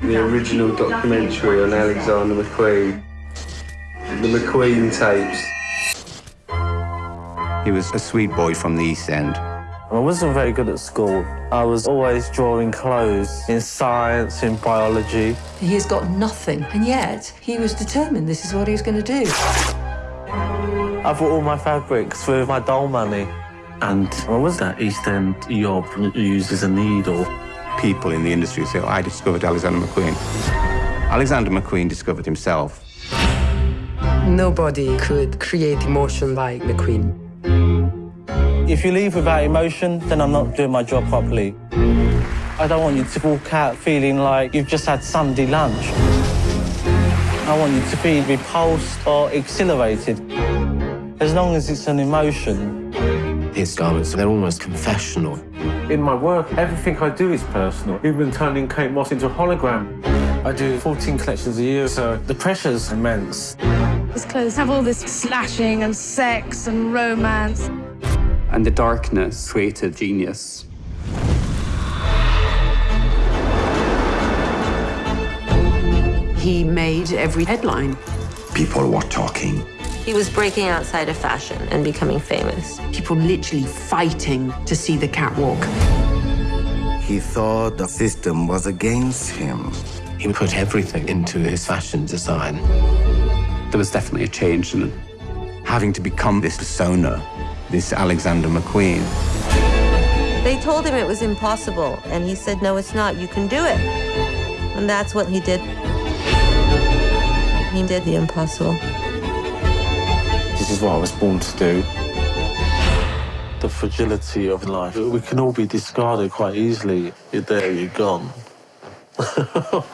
The original documentary on Alexander McQueen. The McQueen tapes. He was a sweet boy from the East End. I wasn't very good at school. I was always drawing clothes in science, in biology. He's got nothing, and yet he was determined this is what he was going to do. I bought all my fabrics with my doll money. And what was that East End job uses a needle? People in the industry say, oh, I discovered Alexander McQueen. Alexander McQueen discovered himself. Nobody could create emotion like McQueen. If you leave without emotion, then I'm not doing my job properly. I don't want you to walk out feeling like you've just had Sunday lunch. I want you to be repulsed or exhilarated. As long as it's an emotion. His garments, they're almost confessional. In my work, everything I do is personal, even turning Kate Moss into a hologram. I do 14 collections a year, so the pressure's immense. His clothes have all this slashing and sex and romance. And the darkness created genius. He made every headline. People were talking. He was breaking outside of fashion and becoming famous. People literally fighting to see the catwalk. He thought the system was against him. He put everything into his fashion design. There was definitely a change in it. Having to become this persona, this Alexander McQueen. They told him it was impossible, and he said, no, it's not. You can do it. And that's what he did. He did the impossible. This is what I was born to do. The fragility of life. We can all be discarded quite easily. You're there, you're gone.